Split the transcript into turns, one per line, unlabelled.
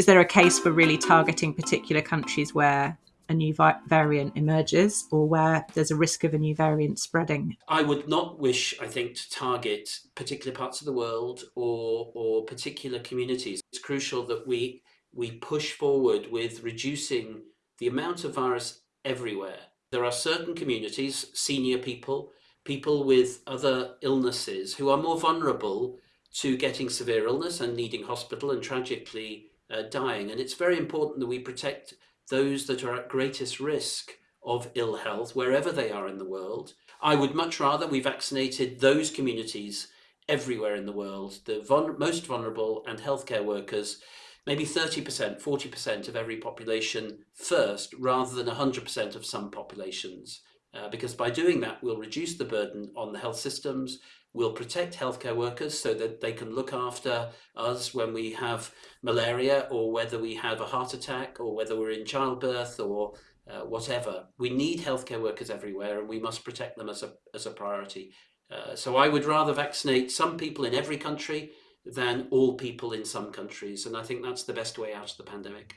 is there a case for really targeting particular countries where a new variant emerges or where there's a risk of a new variant spreading?
I would not wish, I think, to target particular parts of the world or, or particular communities. It's crucial that we, we push forward with reducing the amount of virus everywhere. There are certain communities, senior people, people with other illnesses who are more vulnerable to getting severe illness and needing hospital and tragically uh, dying. And it's very important that we protect those that are at greatest risk of ill health wherever they are in the world. I would much rather we vaccinated those communities everywhere in the world, the vul most vulnerable and healthcare workers, maybe 30%, 40% of every population first, rather than 100% of some populations. Uh, because by doing that, we'll reduce the burden on the health systems, we'll protect healthcare workers so that they can look after us when we have malaria or whether we have a heart attack or whether we're in childbirth or uh, whatever. We need healthcare workers everywhere and we must protect them as a, as a priority. Uh, so I would rather vaccinate some people in every country than all people in some countries. And I think that's the best way out of the pandemic.